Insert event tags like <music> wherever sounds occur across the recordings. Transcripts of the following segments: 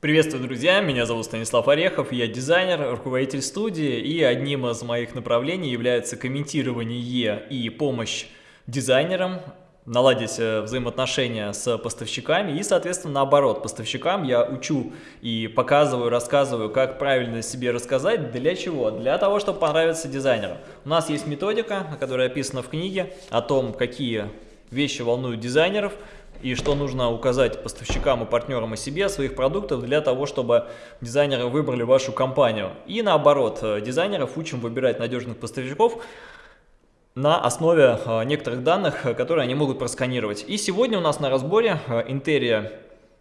Приветствую, друзья! Меня зовут Станислав Орехов, я дизайнер, руководитель студии, и одним из моих направлений является комментирование и помощь дизайнерам наладить э, взаимоотношения с поставщиками и, соответственно, наоборот, поставщикам я учу и показываю, рассказываю, как правильно себе рассказать, для чего? Для того, чтобы понравиться дизайнеру. У нас есть методика, которая описана в книге, о том, какие вещи волнуют дизайнеров, и что нужно указать поставщикам и партнерам о себе, своих продуктов, для того, чтобы дизайнеры выбрали вашу компанию. И наоборот, э, дизайнеров учим выбирать надежных поставщиков, на основе э, некоторых данных, э, которые они могут просканировать. И сегодня у нас на разборе Интерия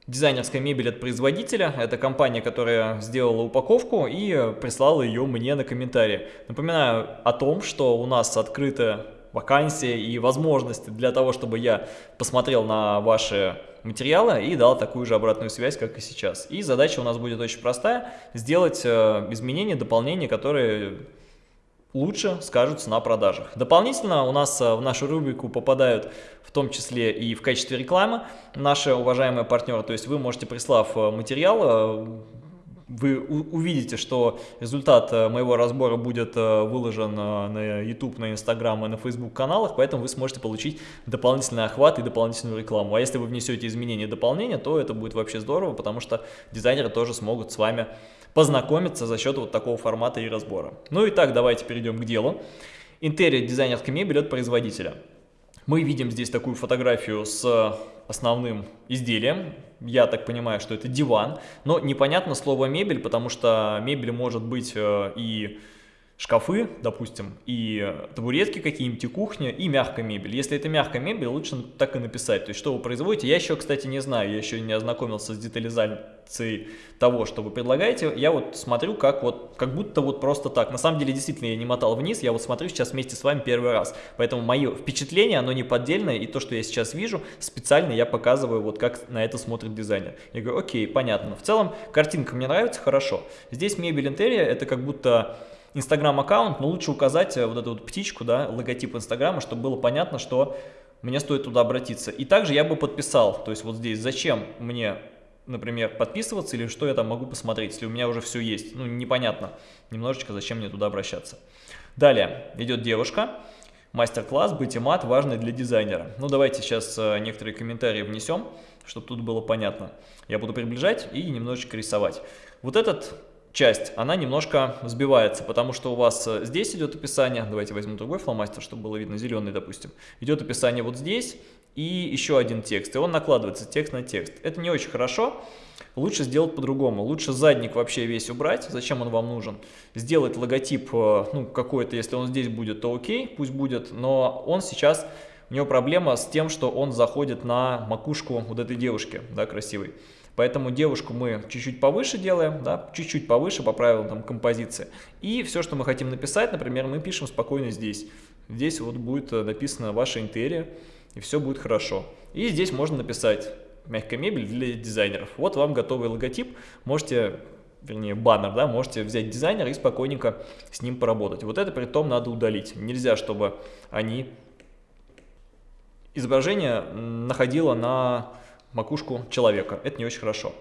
дизайнерская мебель от производителя. Это компания, которая сделала упаковку и прислала ее мне на комментарии. Напоминаю о том, что у нас открыта вакансии и возможности для того, чтобы я посмотрел на ваши материалы и дал такую же обратную связь, как и сейчас. И задача у нас будет очень простая, сделать э, изменения, дополнения, которые лучше скажутся на продажах. Дополнительно у нас э, в нашу рубрику попадают в том числе и в качестве рекламы наши уважаемые партнеры. То есть вы можете, прислав э, материал, вы увидите, что результат э, моего разбора будет э, выложен э, на YouTube, на Instagram и на Facebook каналах, поэтому вы сможете получить дополнительный охват и дополнительную рекламу. А если вы внесете изменения и дополнения, то это будет вообще здорово, потому что дизайнеры тоже смогут с вами познакомиться за счет вот такого формата и разбора. Ну и так, давайте перейдем к делу. Интерьер дизайнерской мебели от производителя. Мы видим здесь такую фотографию с основным изделием. Я так понимаю, что это диван. Но непонятно слово мебель, потому что мебель может быть э, и шкафы, допустим, и табуретки какие-нибудь, и кухня, и мягкая мебель. Если это мягкая мебель, лучше так и написать. То есть, что вы производите. Я еще, кстати, не знаю, я еще не ознакомился с детализацией того, что вы предлагаете. Я вот смотрю, как вот, как будто вот просто так. На самом деле, действительно, я не мотал вниз, я вот смотрю сейчас вместе с вами первый раз. Поэтому мое впечатление, оно не поддельное, и то, что я сейчас вижу, специально я показываю, вот как на это смотрит дизайнер. Я говорю, окей, понятно. В целом, картинка мне нравится, хорошо. Здесь мебель интерьера, это как будто Инстаграм-аккаунт, но лучше указать э, вот эту вот птичку, да, логотип Инстаграма, чтобы было понятно, что мне стоит туда обратиться. И также я бы подписал, то есть вот здесь, зачем мне, например, подписываться или что я там могу посмотреть, если у меня уже все есть. Ну, непонятно немножечко, зачем мне туда обращаться. Далее идет девушка. Мастер-класс «Быть и мат» важный для дизайнера. Ну, давайте сейчас э, некоторые комментарии внесем, чтобы тут было понятно. Я буду приближать и немножечко рисовать. Вот этот часть, она немножко сбивается, потому что у вас э, здесь идет описание, давайте возьмем другой фломастер, чтобы было видно, зеленый, допустим, идет описание вот здесь и еще один текст, и он накладывается текст на текст. Это не очень хорошо, лучше сделать по-другому, лучше задник вообще весь убрать, зачем он вам нужен, сделать логотип, э, ну, какой-то, если он здесь будет, то окей, пусть будет, но он сейчас, у него проблема с тем, что он заходит на макушку вот этой девушки, да, красивой. Поэтому девушку мы чуть-чуть повыше делаем, да, чуть-чуть повыше по правилам там, композиции. И все, что мы хотим написать, например, мы пишем спокойно здесь. Здесь вот будет э, написано ваша интерия, и все будет хорошо. И здесь можно написать мягкая мебель для дизайнеров. Вот вам готовый логотип, можете вернее баннер, да, можете взять дизайнера и спокойненько с ним поработать. Вот это при том надо удалить. Нельзя, чтобы они изображение находило на макушку человека. Это не очень хорошо.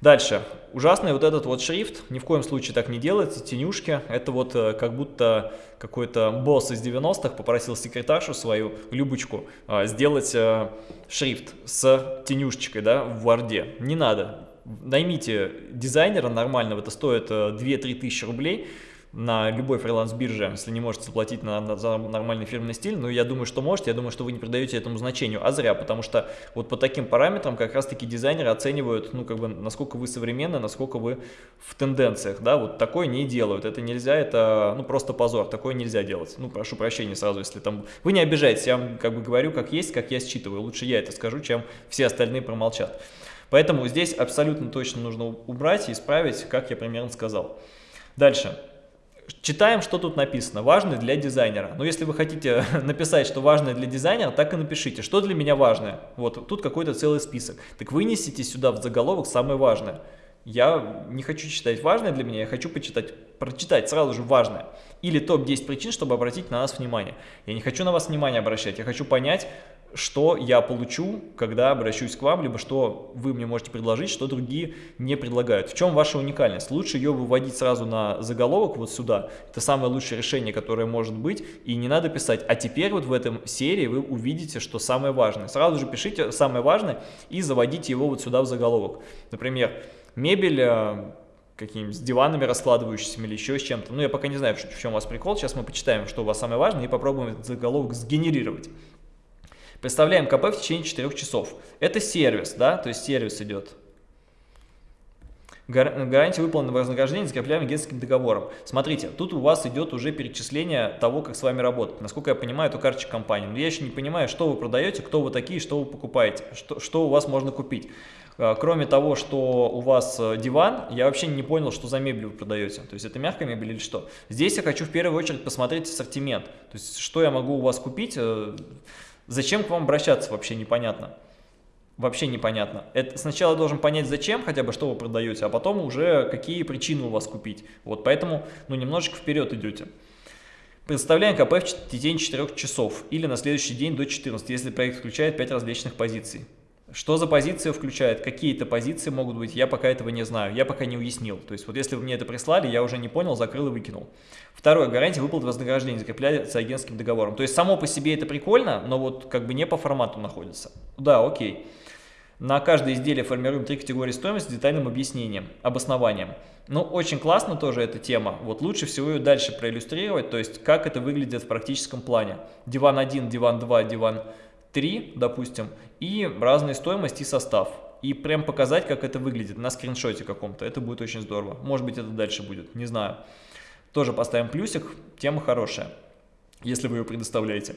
Дальше. Ужасный вот этот вот шрифт. Ни в коем случае так не делается. Тенюшки. Это вот э, как будто какой-то босс из 90-х попросил секретаршу свою, Любочку, э, сделать э, шрифт с тенюшечкой да, в Варде. Не надо. Наймите дизайнера нормального. Это стоит 2-3 тысячи рублей на любой фриланс-бирже, если не можете заплатить на, на, за нормальный фирменный стиль, но я думаю, что можете, я думаю, что вы не придаете этому значению, а зря, потому что вот по таким параметрам как раз-таки дизайнеры оценивают, ну, как бы, насколько вы современны, насколько вы в тенденциях, да, вот такое не делают, это нельзя, это, ну, просто позор, такое нельзя делать, ну, прошу прощения сразу, если там, вы не обижайтесь, я вам, как бы, говорю, как есть, как я считываю, лучше я это скажу, чем все остальные промолчат. Поэтому здесь абсолютно точно нужно убрать и исправить, как я примерно сказал. Дальше. Читаем, что тут написано. Важный для дизайнера. Но если вы хотите <laughs> написать, что важное для дизайнера, так и напишите. Что для меня важное? Вот тут какой-то целый список. Так вынесите сюда в заголовок самое важное. Я не хочу читать важное для меня, я хочу почитать, прочитать сразу же важное. Или топ-10 причин, чтобы обратить на нас внимание. Я не хочу на вас внимание обращать, я хочу понять, что я получу, когда обращусь к вам, либо что вы мне можете предложить, что другие не предлагают. В чем ваша уникальность? Лучше ее выводить сразу на заголовок вот сюда. Это самое лучшее решение, которое может быть. И не надо писать, а теперь вот в этом серии вы увидите, что самое важное. Сразу же пишите самое важное и заводите его вот сюда в заголовок. Например, мебель э, какими-нибудь с диванами раскладывающимися или еще с чем-то. Ну, я пока не знаю, в чем у вас прикол. Сейчас мы почитаем, что у вас самое важное, и попробуем этот заголовок сгенерировать. Представляем КП в течение 4 часов. Это сервис, да, то есть сервис идет. Гарантия выполненного вознаграждения закрепляем агентским договором. Смотрите, тут у вас идет уже перечисление того, как с вами работать. Насколько я понимаю, это карточка компании. Но я еще не понимаю, что вы продаете, кто вы такие, что вы покупаете, что, что у вас можно купить. А, кроме того, что у вас э, диван, я вообще не понял, что за мебель вы продаете. То есть это мягкая мебель или что? Здесь я хочу в первую очередь посмотреть ассортимент. То есть что я могу у вас купить, э, Зачем к вам обращаться, вообще непонятно. Вообще непонятно. Это сначала должен понять, зачем, хотя бы, что вы продаете, а потом уже какие причины у вас купить. Вот поэтому, ну, немножечко вперед идете. Представляем КП в течение 4 часов или на следующий день до 14, если проект включает 5 различных позиций. Что за позиция включает? Какие-то позиции могут быть, я пока этого не знаю, я пока не уяснил. То есть вот если вы мне это прислали, я уже не понял, закрыл и выкинул. Второе, гарантия выплаты вознаграждения закрепляется агентским договором. То есть само по себе это прикольно, но вот как бы не по формату находится. Да, окей. На каждое изделие формируем три категории стоимости с детальным объяснением, обоснованием. Ну, очень классно тоже эта тема. Вот лучше всего ее дальше проиллюстрировать, то есть как это выглядит в практическом плане. Диван 1, диван 2, диван 3, допустим, и разные стоимости и состав. И прям показать, как это выглядит на скриншоте каком-то. Это будет очень здорово. Может быть, это дальше будет, не знаю. Тоже поставим плюсик, тема хорошая, если вы ее предоставляете.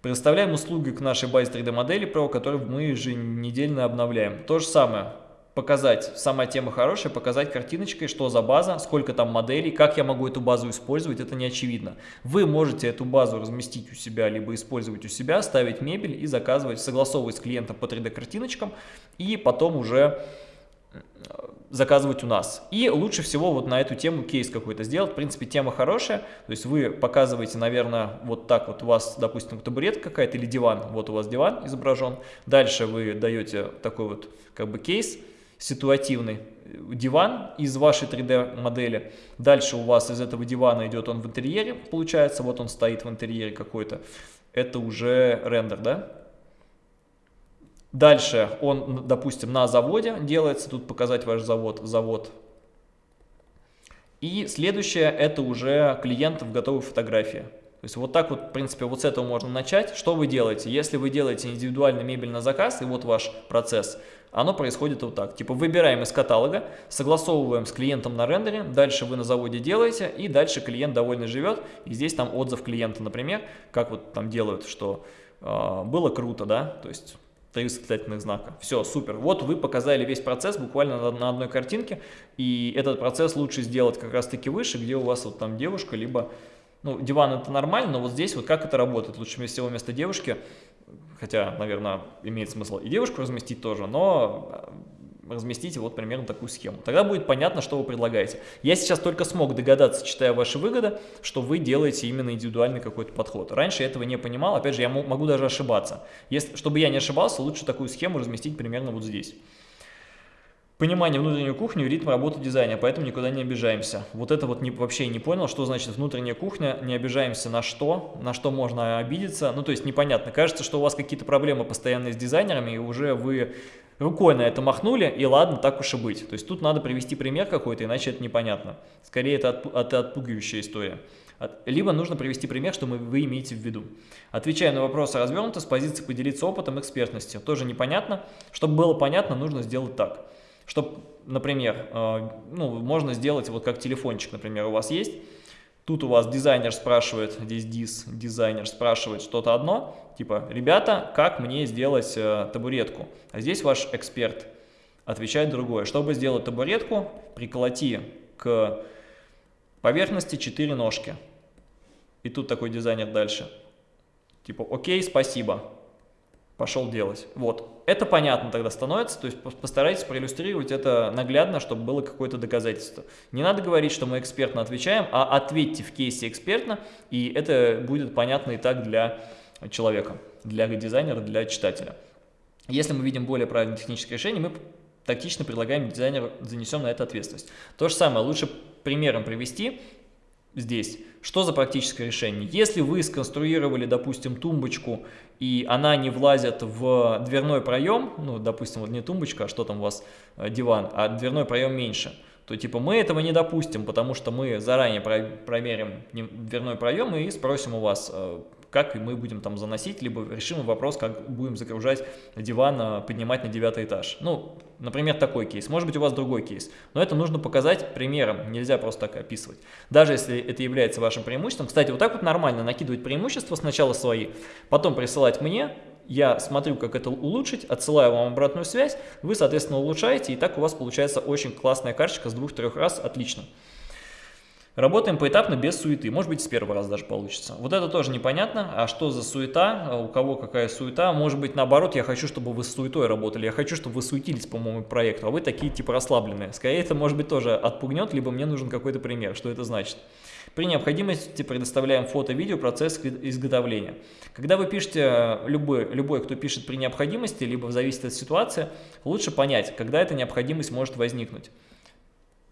Предоставляем услуги к нашей базе 3D модели Pro, которую мы еженедельно обновляем. То же самое, показать, сама тема хорошая, показать картиночкой, что за база, сколько там моделей, как я могу эту базу использовать, это не очевидно. Вы можете эту базу разместить у себя, либо использовать у себя, ставить мебель и заказывать, согласовывать с клиентом по 3D картиночкам, и потом уже заказывать у нас. И лучше всего вот на эту тему кейс какой-то сделать. В принципе, тема хорошая. То есть вы показываете, наверное, вот так вот у вас, допустим, табурет какая-то или диван. Вот у вас диван изображен. Дальше вы даете такой вот как бы кейс ситуативный диван из вашей 3D модели. Дальше у вас из этого дивана идет он в интерьере, получается, вот он стоит в интерьере какой-то. Это уже рендер, да? Дальше он, допустим, на заводе делается, тут показать ваш завод, завод. И следующее, это уже клиент в готовой фотографии. То есть вот так вот, в принципе, вот с этого можно начать. Что вы делаете? Если вы делаете индивидуальный мебель на заказ, и вот ваш процесс, оно происходит вот так. Типа выбираем из каталога, согласовываем с клиентом на рендере, дальше вы на заводе делаете, и дальше клиент довольно живет. И здесь там отзыв клиента, например, как вот там делают, что э, было круто, да, то есть три восклицательных знака. Все, супер. Вот вы показали весь процесс буквально на, на одной картинке, и этот процесс лучше сделать как раз-таки выше, где у вас вот там девушка, либо ну, диван это нормально, но вот здесь вот как это работает? Лучше всего вместо девушки, хотя, наверное, имеет смысл и девушку разместить тоже, но э, разместите вот примерно такую схему. Тогда будет понятно, что вы предлагаете. Я сейчас только смог догадаться, читая ваши выгоды, что вы делаете именно индивидуальный какой-то подход. Раньше я этого не понимал, опять же, я могу даже ошибаться. Если, чтобы я не ошибался, лучше такую схему разместить примерно вот здесь понимание внутренней кухни и ритм работы дизайна, поэтому никуда не обижаемся. Вот это вот не, вообще не понял, что значит внутренняя кухня, не обижаемся на что, на что можно обидеться. Ну, то есть непонятно. Кажется, что у вас какие-то проблемы постоянные с дизайнерами, и уже вы рукой на это махнули, и ладно, так уж и быть. То есть тут надо привести пример какой-то, иначе это непонятно. Скорее, это, отпу это отпугивающая история. Либо нужно привести пример, что вы имеете в виду. Отвечая на вопросы развернуто, с позиции поделиться опытом, экспертностью. Тоже непонятно. Чтобы было понятно, нужно сделать так. Чтобы, например, э, ну, можно сделать, вот как телефончик, например, у вас есть, тут у вас дизайнер спрашивает, здесь диз, дизайнер спрашивает что-то одно, типа, ребята, как мне сделать э, табуретку? А здесь ваш эксперт отвечает другое. Чтобы сделать табуретку, приколоти к поверхности 4 ножки. И тут такой дизайнер дальше. Типа, окей, спасибо пошел делать. Вот. Это понятно тогда становится, то есть постарайтесь проиллюстрировать это наглядно, чтобы было какое-то доказательство. Не надо говорить, что мы экспертно отвечаем, а ответьте в кейсе экспертно, и это будет понятно и так для человека. для дизайнера, для читателя. Если мы видим более правильное техническое решение, мы тактично предлагаем дизайнеру, занесем на это ответственность. То же самое, лучше примером привести здесь. Что за практическое решение? Если вы сконструировали, допустим, тумбочку, и она не влазит в дверной проем, ну, допустим, вот не тумбочка, а что там у вас, э, диван, а дверной проем меньше, то типа мы этого не допустим, потому что мы заранее промерим дверной проем и спросим у вас, э, как мы будем там заносить, либо решим вопрос, как будем загружать диван, а, поднимать на девятый этаж. Ну, например, такой кейс. Может быть, у вас другой кейс. Но это нужно показать примером, нельзя просто так описывать. Даже если это является вашим преимуществом. Кстати, вот так вот нормально накидывать преимущества сначала свои, потом присылать мне, я смотрю, как это улучшить, отсылаю вам обратную связь, вы, соответственно, улучшаете, и так у вас получается очень классная карточка с двух-трех раз, отлично. Работаем поэтапно, без суеты. Может быть, с первого раза даже получится. Вот это тоже непонятно. А что за суета? А у кого какая суета? Может быть, наоборот, я хочу, чтобы вы с суетой работали. Я хочу, чтобы вы суетились по моему проекту, а вы такие типа расслабленные. Скорее, это, может быть, тоже отпугнет, либо мне нужен какой-то пример. Что это значит? При необходимости предоставляем фото-видео процесс изготовления. Когда вы пишете, любой, любой, кто пишет при необходимости, либо зависит от ситуации, лучше понять, когда эта необходимость может возникнуть.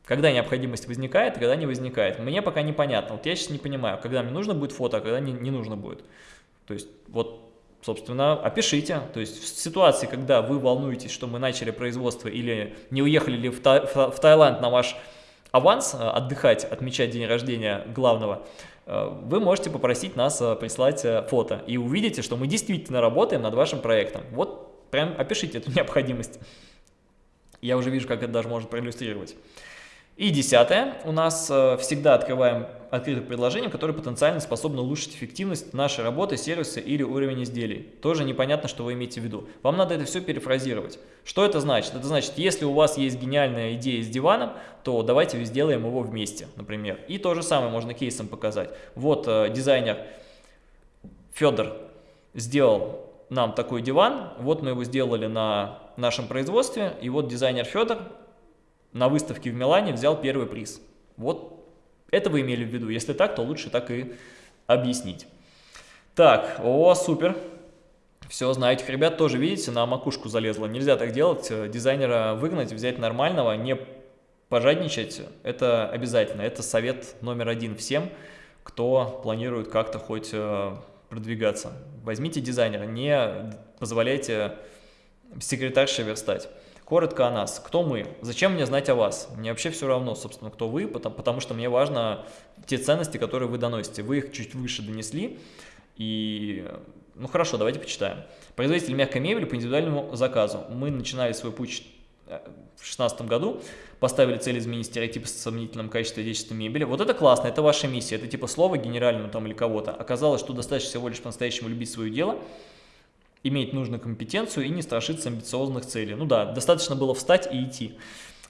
Когда необходимость возникает, когда не возникает. Мне пока непонятно. Вот я сейчас не понимаю, когда мне нужно будет фото, а когда не, не нужно будет. То есть вот собственно, опишите. То есть в ситуации, когда вы волнуетесь, что мы начали производство или не уехали ли в, Та в Таиланд на ваш аванс, э, отдыхать, отмечать день рождения главного, э, вы можете попросить нас э, прислать фото. И увидите, что мы действительно работаем над вашим проектом. Вот прям опишите эту <laughs> необходимость. Я уже вижу, как это даже может проиллюстрировать. И десятое, у нас э, всегда открываем открытых предложений, которые потенциально способны улучшить эффективность нашей работы, сервиса или уровень изделий. Тоже непонятно, что вы имеете в виду. Вам надо это все перефразировать. Что это значит? Это значит, если у вас есть гениальная идея с диваном, то давайте сделаем его вместе, например. И то же самое можно кейсом показать. Вот э, дизайнер Федор сделал нам такой диван, вот мы его сделали на нашем производстве, и вот дизайнер Федор на выставке в Милане взял первый приз. Вот это вы имели в виду. Если так, то лучше так и объяснить. Так, о, супер. Все, знаете, ребят тоже, видите, на макушку залезло. Нельзя так делать. Дизайнера выгнать, взять нормального, не пожадничать. Это обязательно. Это совет номер один всем, кто планирует как-то хоть э, продвигаться. Возьмите дизайнера, не позволяйте секретарше верстать. Коротко о нас. Кто мы? Зачем мне знать о вас? Мне вообще все равно, собственно, кто вы, потому, потому что мне важно те ценности, которые вы доносите. Вы их чуть выше донесли. И, ну хорошо, давайте почитаем. Производитель мягкой мебели по индивидуальному заказу. Мы начинали свой путь э, в 2016 году, поставили цель изменить стереотипы с сомнительным качеством отечественной мебели. Вот это классно, это ваша миссия, это типа слово генерального там или кого-то. Оказалось, что достаточно всего лишь по-настоящему любить свое дело – иметь нужную компетенцию и не страшиться амбициозных целей. Ну да, достаточно было встать и идти.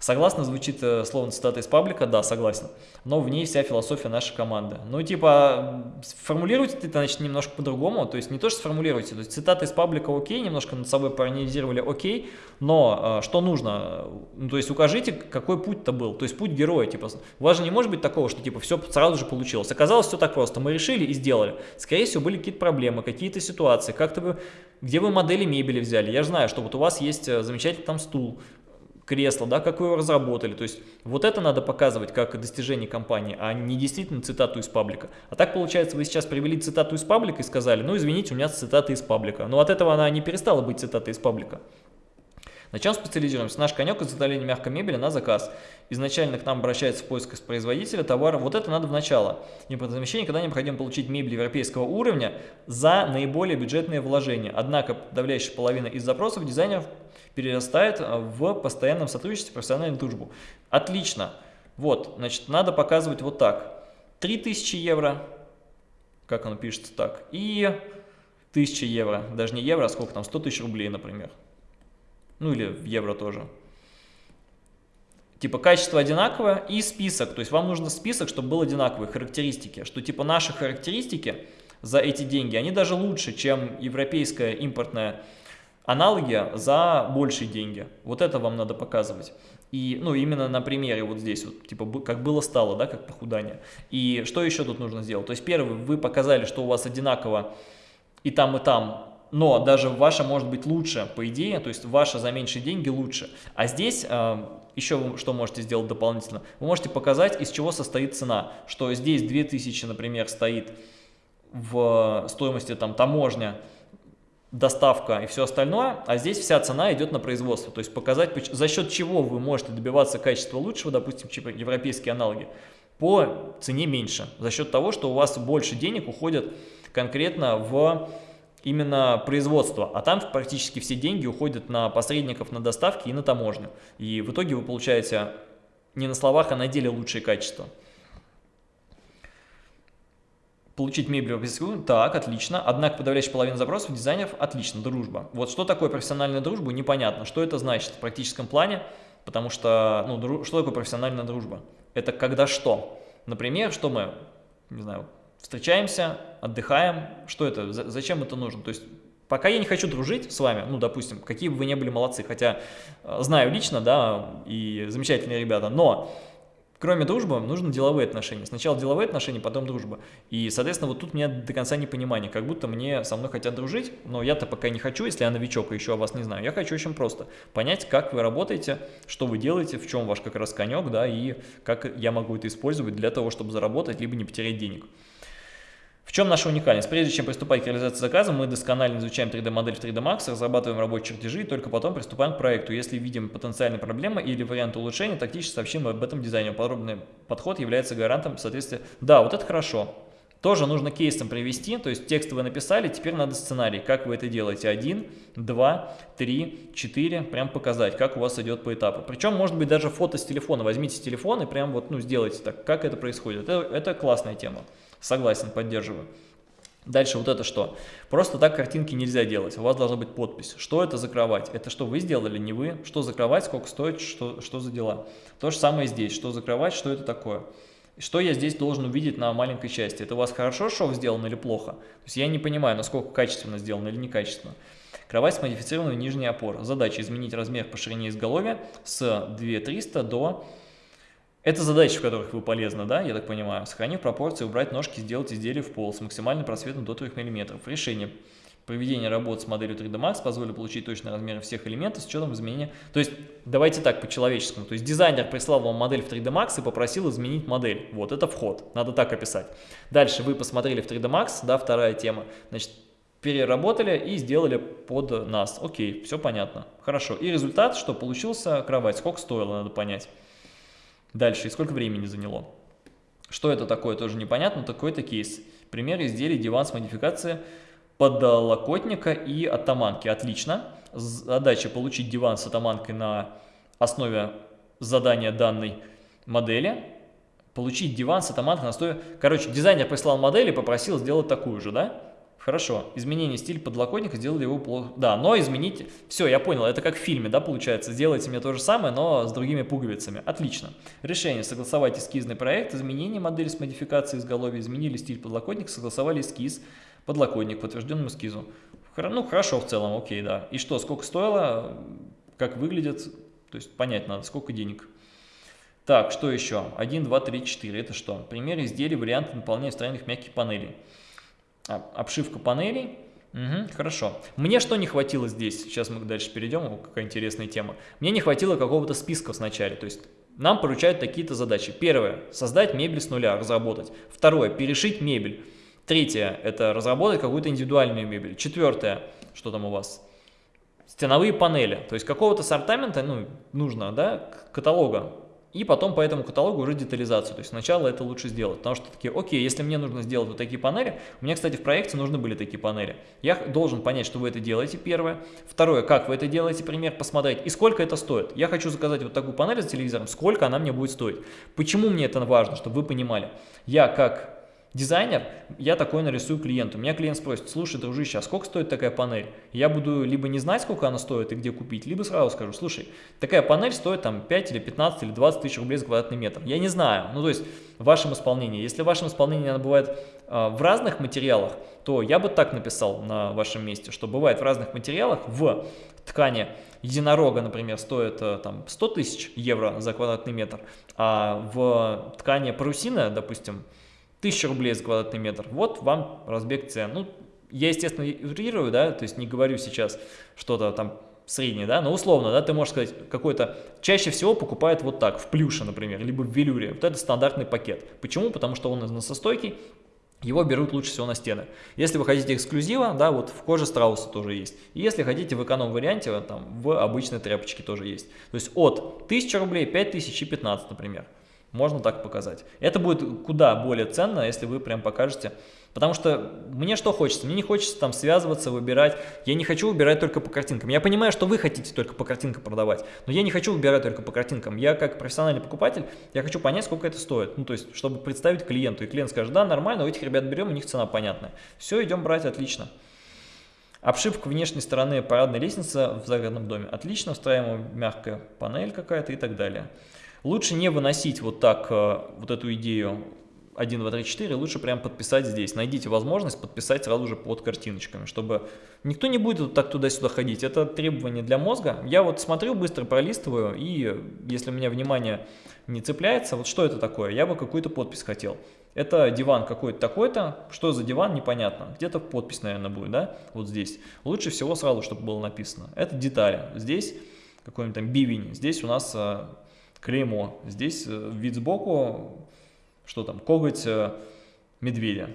Согласно звучит э, словно цитата из паблика, да, согласен. Но в ней вся философия нашей команды. Ну, типа, формулируйте это, значит, немножко по-другому. То есть не то, что сформулируйте. То есть цитата из паблика окей, немножко над собой проанализировали окей. Но э, что нужно? Ну, то есть укажите, какой путь-то был. То есть путь героя. Типа, у вас же не может быть такого, что типа все сразу же получилось. Оказалось все так просто. Мы решили и сделали. Скорее всего, были какие-то проблемы, какие-то ситуации. Как-то вы, где вы модели мебели взяли. Я же знаю, что вот у вас есть э, замечательный там стул кресло, да, как вы его разработали. То есть вот это надо показывать как достижение компании, а не действительно цитату из паблика. А так получается, вы сейчас привели цитату из паблика и сказали, ну извините, у меня цитата из паблика. Но от этого она не перестала быть цитатой из паблика. На чем специализируемся? Наш конек изготовление мягкой мебели на заказ. Изначально к нам обращается в поисках производителя товара. Вот это надо в начало. Импортозамещение, когда необходимо получить мебель европейского уровня за наиболее бюджетные вложения. Однако подавляющая половина из запросов дизайнеров перерастает в постоянном сотрудничестве, профессиональную дружбу. Отлично. Вот, значит, надо показывать вот так. 3000 евро, как оно пишется так, и 1000 евро, даже не евро, а сколько там, 100 тысяч рублей, например ну или в евро тоже. Типа качество одинаковое и список, то есть вам нужно список, чтобы был одинаковые характеристики, что типа наши характеристики за эти деньги, они даже лучше, чем европейская импортная аналоги за большие деньги. Вот это вам надо показывать. И, ну, именно на примере вот здесь, вот, типа, как было стало, да, как похудание. И что еще тут нужно сделать? То есть, первый, вы показали, что у вас одинаково и там, и там но даже ваша может быть лучше, по идее, то есть ваша за меньшие деньги лучше. А здесь э, еще вы что можете сделать дополнительно? Вы можете показать, из чего состоит цена, что здесь 2000, например, стоит в стоимости там таможня, доставка и все остальное, а здесь вся цена идет на производство. То есть показать, за счет чего вы можете добиваться качества лучшего, допустим, чем европейские аналоги, по цене меньше. За счет того, что у вас больше денег уходят конкретно в именно производство, а там практически все деньги уходят на посредников на доставки и на таможню. И в итоге вы получаете не на словах, а на деле лучшее качество. Получить мебель в ПСК, так, отлично. Однако подавляющая половина запросов дизайнеров, отлично, дружба. Вот что такое профессиональная дружба, непонятно. Что это значит в практическом плане, потому что, ну, дру... что такое профессиональная дружба? Это когда что? Например, что мы, не знаю, встречаемся, отдыхаем. Что это? Зачем это нужно? То есть пока я не хочу дружить с вами, ну, допустим, какие бы вы ни были молодцы, хотя э, знаю лично, да, и замечательные ребята, но кроме дружбы нужны деловые отношения. Сначала деловые отношения, потом дружба. И, соответственно, вот тут у меня до конца непонимание, как будто мне со мной хотят дружить, но я-то пока не хочу, если я новичок и еще о вас не знаю. Я хочу очень просто понять, как вы работаете, что вы делаете, в чем ваш как раз конек, да, и как я могу это использовать для того, чтобы заработать, либо не потерять денег. В чем наша уникальность? Прежде чем приступать к реализации заказа, мы досконально изучаем 3D-модель в 3D Max, разрабатываем рабочие чертежи и только потом приступаем к проекту. Если видим потенциальные проблемы или варианты улучшения, тактически сообщим об этом дизайнеру. Подробный подход является гарантом соответствия. Да, вот это хорошо. Тоже нужно кейсом привести, то есть текст вы написали, теперь надо сценарий, как вы это делаете. Один, два, три, четыре, прям показать, как у вас идет по этапу. Причем, может быть, даже фото с телефона. Возьмите телефон и прям вот, ну, сделайте так, как это происходит. Это, это классная тема. Согласен, поддерживаю. Дальше вот это что? Просто так картинки нельзя делать, у вас должна быть подпись. Что это за кровать? Это что вы сделали, не вы? Что за кровать, сколько стоит, что, что за дела? То же самое здесь. Что за кровать, что это такое? Что я здесь должен увидеть на маленькой части? Это у вас хорошо шов сделано или плохо? То есть я не понимаю, насколько качественно сделано или некачественно. Кровать с модифицированной нижней опорой. Задача изменить размер по ширине изголовья с 2300 до это задачи, в которых вы полезны, да, я так понимаю. Сохранив пропорции, убрать ножки, сделать изделие в пол с максимальным просветом до 3 мм. Решение проведения работ с моделью 3D Max позволит получить точные размеры всех элементов с учетом изменения. То есть, давайте так, по-человеческому. То есть, дизайнер прислал вам модель в 3D Max и попросил изменить модель. Вот, это вход. Надо так описать. Дальше вы посмотрели в 3D Max, да, вторая тема. Значит, переработали и сделали под нас. Окей, все понятно. Хорошо. И результат, что получился кровать. Сколько стоило, надо понять. Дальше, и сколько времени заняло? Что это такое, тоже непонятно, такой-то кейс. Пример изделий диван с модификацией подлокотника и атаманки. Отлично. Задача получить диван с атаманкой на основе задания данной модели. Получить диван с атаманкой на основе... Короче, дизайнер прислал модель и попросил сделать такую же, да? Хорошо, изменение стиля подлокотника сделали его плохо. Да, но измените... Все, я понял, это как в фильме, да, получается. Сделайте мне то же самое, но с другими пуговицами. Отлично. Решение. Согласовать эскизный проект, изменение модели с модификацией изголовья, изменили стиль подлокотника, согласовали эскиз, подлокотник, подтвержденному эскизу. Ну, хорошо в целом, окей, да. И что, сколько стоило, как выглядит, то есть понять надо, сколько денег. Так, что еще? 1, 2, 3, 4. Это что? Пример изделий, варианты наполнения встроенных мягких панелей. Обшивка панелей. Угу, хорошо. Мне что не хватило здесь? Сейчас мы дальше перейдем, какая интересная тема. Мне не хватило какого-то списка вначале. То есть нам поручают такие-то задачи. Первое – создать мебель с нуля, разработать. Второе – перешить мебель. Третье – это разработать какую-то индивидуальную мебель. Четвертое – что там у вас? Стеновые панели. То есть какого-то сортамента ну, нужно, да, каталога и потом по этому каталогу уже детализацию. То есть сначала это лучше сделать, потому что такие, окей, если мне нужно сделать вот такие панели, у меня, кстати, в проекте нужны были такие панели. Я должен понять, что вы это делаете, первое. Второе, как вы это делаете, пример, посмотреть, и сколько это стоит. Я хочу заказать вот такую панель за телевизором, сколько она мне будет стоить. Почему мне это важно, чтобы вы понимали? Я как Дизайнер, я такой нарисую клиенту. Меня клиент спросит, слушай, дружище, а сколько стоит такая панель? Я буду либо не знать, сколько она стоит и где купить, либо сразу скажу, слушай, такая панель стоит там 5 или 15 или 20 тысяч рублей за квадратный метр. Я не знаю, ну то есть в вашем исполнении. Если в вашем исполнении она бывает э, в разных материалах, то я бы так написал на вашем месте, что бывает в разных материалах в ткани единорога, например, стоит э, там 100 тысяч евро за квадратный метр, а в ткани парусина, допустим, 1000 рублей за квадратный метр. Вот вам разбег цен. Ну, я, естественно, утрирую, да, то есть не говорю сейчас что-то там среднее, да, но условно, да, ты можешь сказать, какой-то, чаще всего покупает вот так, в плюше, например, либо в велюре, вот это стандартный пакет. Почему? Потому что он износостойкий, его берут лучше всего на стены. Если вы хотите эксклюзива, да, вот в коже страуса тоже есть. И если хотите в эконом-варианте, там в обычной тряпочке тоже есть. То есть от 1000 рублей, 5000 и 15, например. Можно так показать. Это будет куда более ценно, если вы прям покажете Потому что мне что хочется? Мне не хочется там связываться, выбирать. Я не хочу выбирать только по картинкам. Я понимаю, что вы хотите только по картинкам продавать, но я не хочу выбирать только по картинкам. Я как профессиональный покупатель, я хочу понять, сколько это стоит. Ну, то есть, чтобы представить клиенту. И клиент скажет, да, нормально, у этих ребят берем, у них цена понятная. Все, идем брать, отлично. Обшивка внешней стороны парадной лестницы в загородном доме. Отлично, встраиваемая мягкая панель какая-то и так далее. Лучше не выносить вот так э, вот эту идею 1, 2, 3, 4, лучше прям подписать здесь. Найдите возможность подписать сразу же под картиночками, чтобы никто не будет так туда-сюда ходить. Это требование для мозга. Я вот смотрю, быстро пролистываю, и если у меня внимание не цепляется, вот что это такое? Я бы какую-то подпись хотел. Это диван какой-то такой-то, что за диван, непонятно. Где-то подпись, наверное, будет, да, вот здесь. Лучше всего сразу, чтобы было написано. Это детали. Здесь какой-нибудь там бивень, здесь у нас э, клеймо, здесь э, вид сбоку, что там, коготь э, медведя.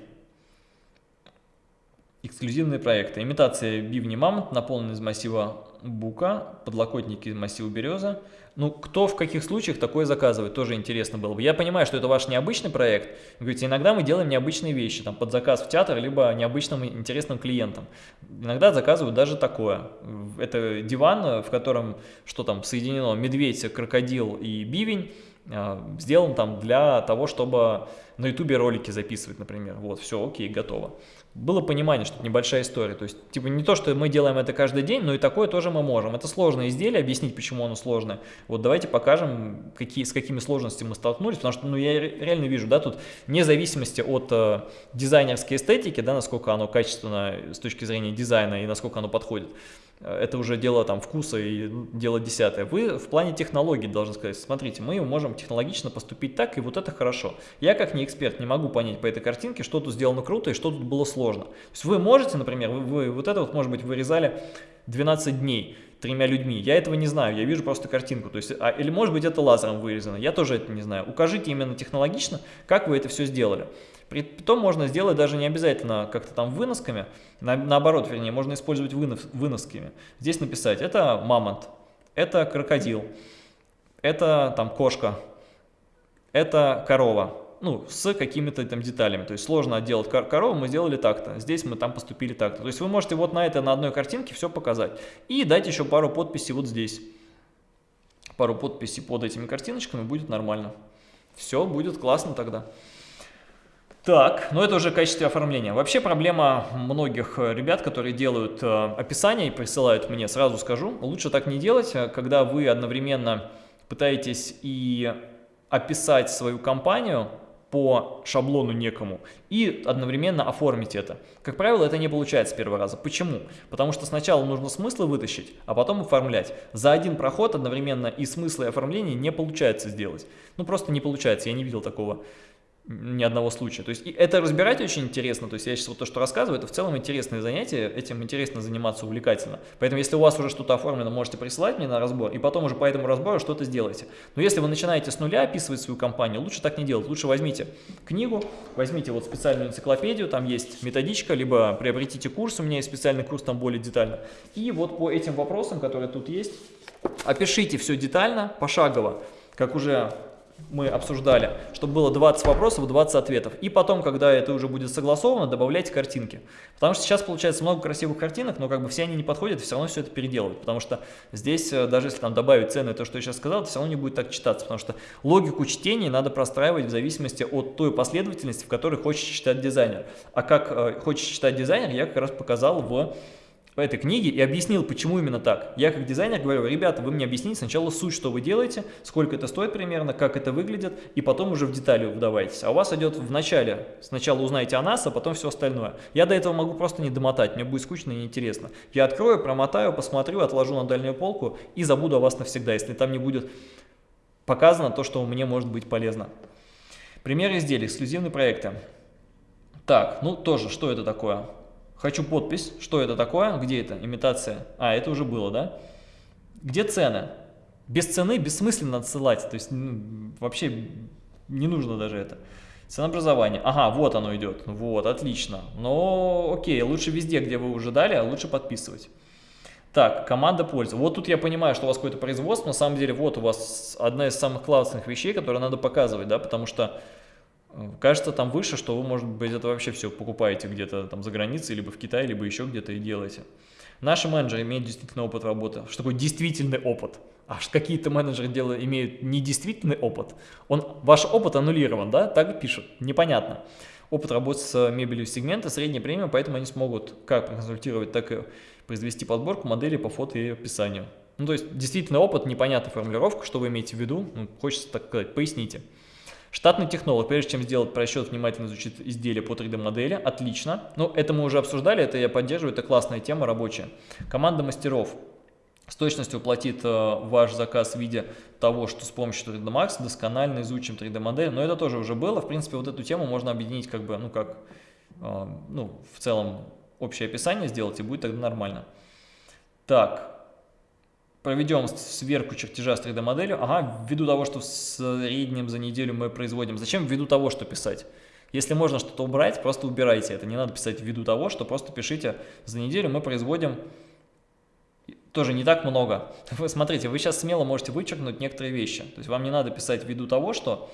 Эксклюзивные проекты. Имитация бивни мамонт, наполненный из массива бука, подлокотники из массива береза. Ну, кто в каких случаях такое заказывает, тоже интересно было бы. Я понимаю, что это ваш необычный проект. Говорите, иногда мы делаем необычные вещи, там, под заказ в театр, либо необычным интересным клиентам. Иногда заказывают даже такое. Это диван, в котором, что там, соединено медведь, крокодил и бивень. А, сделан там для того, чтобы на ютубе ролики записывать, например. Вот, все, окей, готово. Было понимание, что это небольшая история. То есть, типа, не то, что мы делаем это каждый день, но и такое тоже мы можем. Это сложное изделие, объяснить, почему оно сложное. Вот давайте покажем, какие, с какими сложностями мы столкнулись, потому что, ну, я реально вижу, да, тут вне зависимости от э, дизайнерской эстетики, да, насколько оно качественно с точки зрения дизайна и насколько оно подходит, это уже дело там вкуса и дело десятое. Вы в плане технологий должны сказать, смотрите, мы можем технологично поступить так, и вот это хорошо. Я как не эксперт не могу понять по этой картинке, что тут сделано круто и что тут было сложно. То есть вы можете, например, вы, вы вот это вот, может быть, вырезали 12 дней тремя людьми. Я этого не знаю, я вижу просто картинку. То есть, а, или может быть это лазером вырезано, я тоже это не знаю. Укажите именно технологично, как вы это все сделали. Притом можно сделать даже не обязательно как-то там выносками, на, наоборот, вернее, можно использовать вынос, выносками. Здесь написать, это мамонт, это крокодил, это там кошка, это корова, ну, с какими-то там деталями. То есть сложно отделать кор корову, мы сделали так-то, здесь мы там поступили так-то. То есть вы можете вот на это, на одной картинке все показать. И дать еще пару подписей вот здесь. Пару подписей под этими картиночками будет нормально. Все будет классно тогда. Так, ну это уже в качестве оформления. Вообще проблема многих э, ребят, которые делают э, описание и присылают мне, сразу скажу, лучше так не делать, э, когда вы одновременно пытаетесь и описать свою компанию по шаблону некому и одновременно оформить это. Как правило, это не получается с первого раза. Почему? Потому что сначала нужно смыслы вытащить, а потом оформлять. За один проход одновременно и смысл и оформление не получается сделать. Ну просто не получается, я не видел такого ни одного случая. То есть это разбирать очень интересно, то есть я сейчас вот то, что рассказываю, это в целом интересное занятие, этим интересно заниматься увлекательно. Поэтому если у вас уже что-то оформлено, можете присылать мне на разбор, и потом уже по этому разбору что-то сделайте. Но если вы начинаете с нуля описывать свою компанию, лучше так не делать. Лучше возьмите книгу, возьмите вот специальную энциклопедию, там есть методичка, либо приобретите курс, у меня есть специальный курс, там более детально. И вот по этим вопросам, которые тут есть, опишите все детально, пошагово, как уже мы обсуждали, чтобы было 20 вопросов, 20 ответов. И потом, когда это уже будет согласовано, добавляйте картинки. Потому что сейчас получается много красивых картинок, но как бы все они не подходят, все равно все это переделывают. Потому что здесь, э, даже если там добавить цены, то, что я сейчас сказал, это все равно не будет так читаться. Потому что логику чтения надо простраивать в зависимости от той последовательности, в которой хочет читать дизайнер. А как э, хочет читать дизайнер, я как раз показал в по этой книге и объяснил, почему именно так. Я как дизайнер говорю, ребята, вы мне объясните сначала суть, что вы делаете, сколько это стоит примерно, как это выглядит, и потом уже в детали вдавайтесь. А у вас идет в начале, сначала узнаете о нас, а потом все остальное. Я до этого могу просто не домотать, мне будет скучно и неинтересно. Я открою, промотаю, посмотрю, отложу на дальнюю полку и забуду о вас навсегда, если там не будет показано то, что мне может быть полезно. Пример изделий, эксклюзивные проекты. Так, ну тоже, что это такое? Хочу подпись. Что это такое? Где это? Имитация. А, это уже было, да? Где цены? Без цены бессмысленно отсылать. То есть ну, вообще не нужно даже это. Ценообразование. Ага, вот оно идет. Вот, отлично. Но окей, лучше везде, где вы уже дали, а лучше подписывать. Так, команда пользы. Вот тут я понимаю, что у вас какое-то производство. На самом деле, вот у вас одна из самых классных вещей, которые надо показывать, да, потому что кажется там выше, что вы, может быть, это вообще все покупаете где-то там за границей, либо в Китае, либо еще где-то и делаете. Наши менеджеры имеют действительно опыт работы. Что такое действительный опыт? А какие-то менеджеры делают, имеют недействительный опыт. Он, ваш опыт аннулирован, да? Так пишут. Непонятно. Опыт работы с мебелью сегмента, средняя премия, поэтому они смогут как проконсультировать, так и произвести подборку модели по фото и описанию. Ну, то есть, действительно опыт, непонятная формулировка, что вы имеете в виду, ну, хочется так сказать, поясните. Штатный технолог, прежде чем сделать просчет, внимательно изучит изделие по 3D-модели. Отлично. Ну, это мы уже обсуждали, это я поддерживаю, это классная тема рабочая. Команда мастеров с точностью платит э, ваш заказ в виде того, что с помощью 3D Max досконально изучим 3D-модель. Но это тоже уже было. В принципе, вот эту тему можно объединить как бы, ну, как, э, ну, в целом общее описание сделать, и будет тогда нормально. Так, проведем сверку чертежа с 3D моделью. Ага, ввиду того, что в среднем за неделю мы производим. Зачем ввиду того, что писать? Если можно что-то убрать, просто убирайте это. Не надо писать ввиду того, что просто пишите за неделю мы производим тоже не так много. <laughs> Вы смотрите, вы сейчас смело можете вычеркнуть некоторые вещи. То есть вам не надо писать ввиду того, что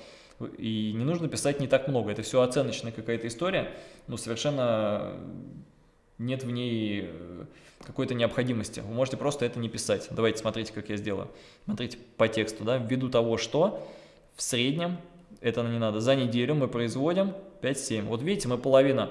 и не нужно писать не так много. Это все оценочная какая-то история, но совершенно нет в ней э, какой-то необходимости. Вы можете просто это не писать. Давайте смотрите, как я сделаю. Смотрите по тексту, да, ввиду того, что в среднем, это не надо, за неделю мы производим 5-7. Вот видите, мы половина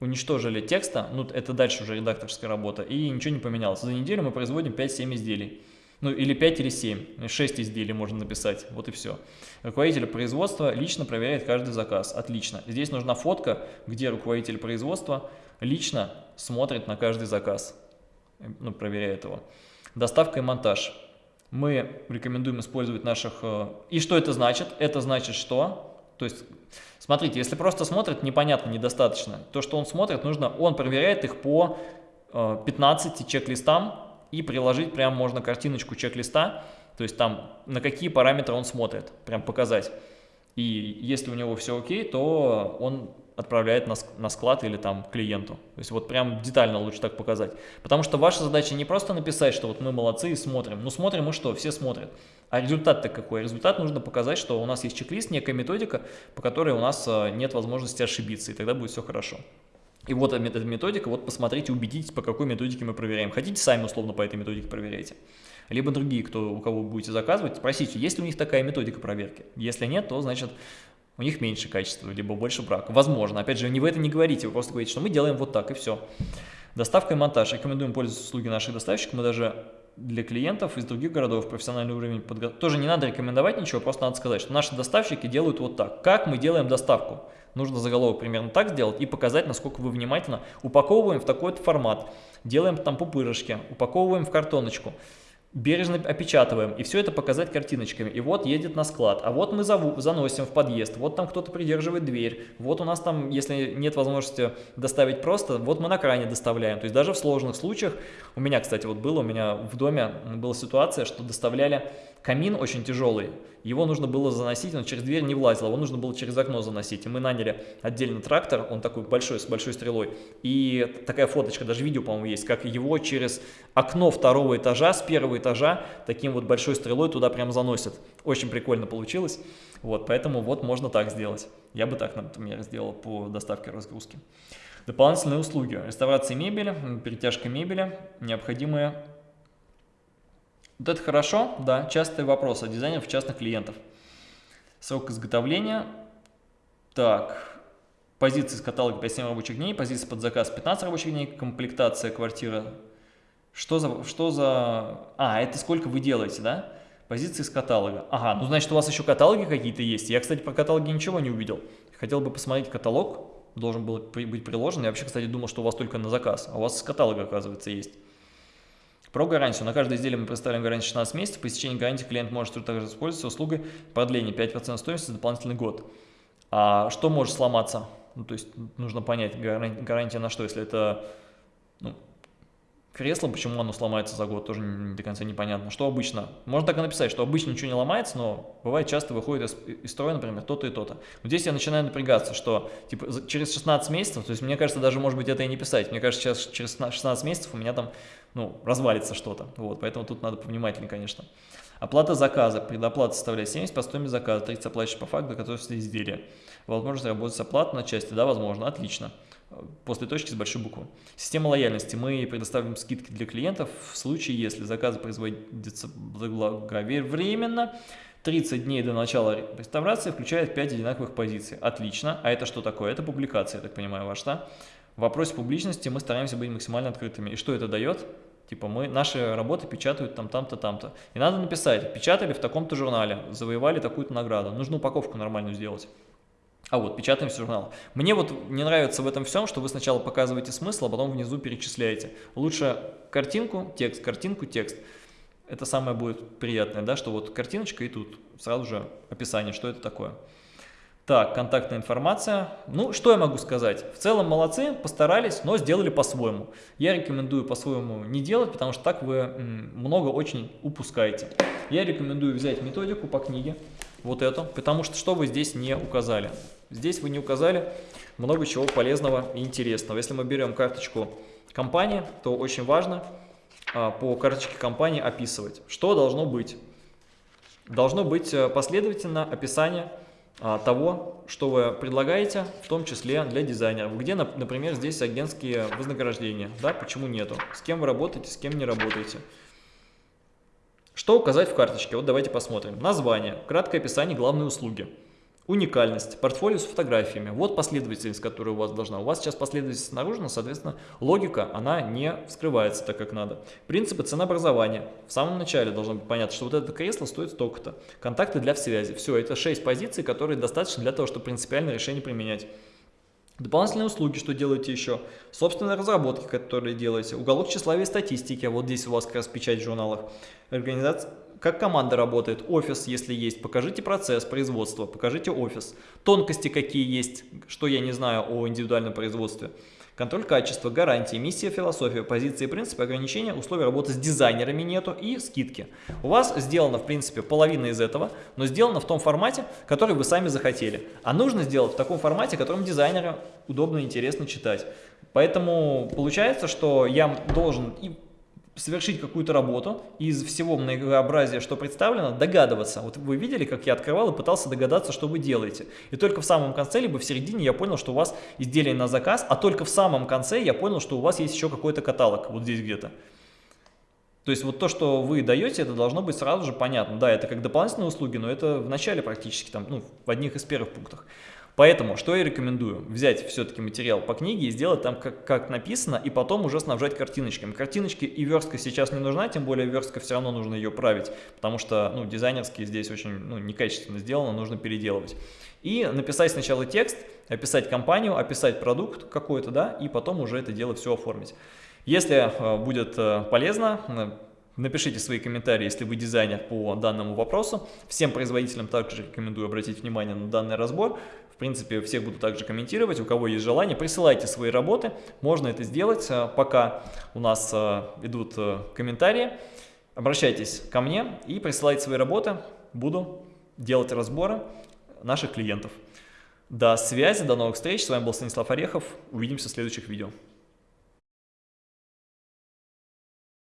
уничтожили текста, ну это дальше уже редакторская работа, и ничего не поменялось. За неделю мы производим 5-7 изделий. Ну или 5 или 7, 6 изделий можно написать, вот и все. Руководитель производства лично проверяет каждый заказ, отлично. Здесь нужна фотка, где руководитель производства лично смотрит на каждый заказ, ну, проверяет его. Доставка и монтаж. Мы рекомендуем использовать наших... Э, и что это значит? Это значит что? То есть, смотрите, если просто смотрит, непонятно, недостаточно. То, что он смотрит, нужно, он проверяет их по 15 э, чек-листам и приложить прям можно картиночку чек-листа, то есть там на какие параметры он смотрит, прям показать. И если у него все окей, то он отправляет на, на склад или там клиенту. То есть вот прям детально лучше так показать. Потому что ваша задача не просто написать, что вот мы молодцы и смотрим. Ну смотрим мы что, все смотрят. А результат-то какой? Результат нужно показать, что у нас есть чек-лист, некая методика, по которой у нас э, нет возможности ошибиться, и тогда будет все хорошо. И вот эта методика, вот посмотрите, убедитесь, по какой методике мы проверяем. Хотите, сами условно по этой методике проверяйте. Либо другие, кто, у кого будете заказывать, спросите, есть ли у них такая методика проверки. Если нет, то значит у них меньше качества, либо больше брак. Возможно, опять же, не вы это не говорите, вы просто говорите, что мы делаем вот так и все. Доставка и монтаж. Рекомендуем пользоваться услуги наших доставщиков. Мы даже для клиентов из других городов профессиональный уровень подготовки. Тоже не надо рекомендовать ничего, просто надо сказать, что наши доставщики делают вот так. Как мы делаем доставку? Нужно заголовок примерно так сделать и показать, насколько вы внимательно упаковываем в такой-то формат. Делаем там пупырышки, упаковываем в картоночку бережно опечатываем, и все это показать картиночками. И вот едет на склад, а вот мы заносим в подъезд, вот там кто-то придерживает дверь, вот у нас там, если нет возможности доставить просто, вот мы на кране доставляем. То есть даже в сложных случаях, у меня, кстати, вот было, у меня в доме была ситуация, что доставляли камин очень тяжелый, его нужно было заносить, он через дверь не влазил, его нужно было через окно заносить. И мы наняли отдельно трактор, он такой большой, с большой стрелой. И такая фоточка, даже видео, по-моему, есть, как его через окно второго этажа, с первого этажа, таким вот большой стрелой туда прям заносят. Очень прикольно получилось. Вот, поэтому вот можно так сделать. Я бы так, например, сделал по доставке разгрузки. Дополнительные услуги. Реставрация мебели, перетяжка мебели, необходимые вот это хорошо, да, частый вопрос от дизайнеров частных клиентов. Срок изготовления. Так, позиции с каталога 5-7 рабочих дней, позиции под заказ 15 рабочих дней, комплектация квартиры. Что за, что за... А, это сколько вы делаете, да? Позиции с каталога. Ага, ну значит у вас еще каталоги какие-то есть. Я, кстати, про каталоги ничего не увидел. Хотел бы посмотреть каталог, должен был быть приложен. Я вообще, кстати, думал, что у вас только на заказ, а у вас с каталога, оказывается, есть. Про гарантию. На каждое изделие мы представляем гарантию 16 месяцев. По истечении гарантии клиент может также использовать услугой продления 5% стоимости за дополнительный год. А что может сломаться? Ну, то есть нужно понять, гарантия на что, если это ну, Кресло, почему оно сломается за год, тоже не, до конца непонятно. Что обычно? Можно так и написать, что обычно ничего не ломается, но бывает часто выходит из, из строя, например, то-то и то-то. Вот здесь я начинаю напрягаться, что типа через 16 месяцев, то есть мне кажется, даже может быть это и не писать. Мне кажется, сейчас через 16 месяцев у меня там ну, развалится что-то. Вот, поэтому тут надо повнимательнее, конечно. Оплата заказа. Предоплата составляет 70 по стоимости заказа, 30 оплачиваешь по факту готовности изделия. Возможность работать с оплатой на части, да, возможно, отлично после точки с большой буквы. Система лояльности. Мы предоставим скидки для клиентов в случае, если заказ производится благовременно, 30 дней до начала реставрации включает 5 одинаковых позиций. Отлично. А это что такое? Это публикация, я так понимаю, ваша, да? В вопросе публичности мы стараемся быть максимально открытыми. И что это дает? Типа мы, наши работы печатают там, там-то, там-то. И надо написать, печатали в таком-то журнале, завоевали такую-то награду. Нужно упаковку нормальную сделать. А вот, печатаемся журнал. Мне вот не нравится в этом всем, что вы сначала показываете смысл, а потом внизу перечисляете. Лучше картинку, текст, картинку, текст. Это самое будет приятное, да, что вот картиночка и тут сразу же описание, что это такое. Так, контактная информация. Ну, что я могу сказать? В целом молодцы, постарались, но сделали по-своему. Я рекомендую по-своему не делать, потому что так вы много очень упускаете. Я рекомендую взять методику по книге, вот эту, потому что что вы здесь не указали? Здесь вы не указали много чего полезного и интересного. Если мы берем карточку компании, то очень важно а, по карточке компании описывать, что должно быть. Должно быть э, последовательно описание а, того, что вы предлагаете, в том числе для дизайнеров. Где, например, здесь агентские вознаграждения, да, почему нету, с кем вы работаете, с кем не работаете. Что указать в карточке? Вот давайте посмотрим. Название, краткое описание главной услуги. Уникальность, портфолио с фотографиями. Вот последовательность, которая у вас должна. У вас сейчас последовательность наружна, соответственно, логика, она не вскрывается так, как надо. Принципы ценообразования. В самом начале должно быть понятно, что вот это кресло стоит столько-то. Контакты для связи. Все, это 6 позиций, которые достаточно для того, чтобы принципиальное решение применять. Дополнительные услуги, что делаете еще? Собственные разработки, которые делаете. Уголок тщеславия и статистики. Вот здесь у вас как раз печать в журналах. Организация, как команда работает, офис, если есть, покажите процесс производства, покажите офис, тонкости какие есть, что я не знаю о индивидуальном производстве, контроль качества, гарантии, миссия, философия, позиции, принципы, ограничения, условия работы с дизайнерами нету и скидки. У вас сделано, в принципе, половина из этого, но сделано в том формате, который вы сами захотели. А нужно сделать в таком формате, которым дизайнеру удобно и интересно читать. Поэтому получается, что я должен и совершить какую-то работу из всего многообразия, что представлено, догадываться. Вот вы видели, как я открывал и пытался догадаться, что вы делаете. И только в самом конце, либо в середине я понял, что у вас изделие на заказ, а только в самом конце я понял, что у вас есть еще какой-то каталог, вот здесь где-то. То есть вот то, что вы даете, это должно быть сразу же понятно. Да, это как дополнительные услуги, но это в начале практически, там, ну, в одних из первых пунктах. Поэтому, что я рекомендую? Взять все-таки материал по книге и сделать там как, как написано, и потом уже снабжать картиночками. Картиночки и верстка сейчас не нужна, тем более верстка все равно нужно ее править, потому что ну, дизайнерские здесь очень ну, некачественно сделано, нужно переделывать. И написать сначала текст, описать компанию, описать продукт какой-то, да, и потом уже это дело все оформить. Если э, будет э, полезно, э, Напишите свои комментарии, если вы дизайнер по данному вопросу. Всем производителям также рекомендую обратить внимание на данный разбор. В принципе, всех буду также комментировать. У кого есть желание, присылайте свои работы. Можно это сделать, э, пока у нас э, идут э, комментарии. Обращайтесь ко мне и присылайте свои работы. Буду делать разборы наших клиентов. До связи, до новых встреч. С вами был Станислав Орехов. Увидимся в следующих видео.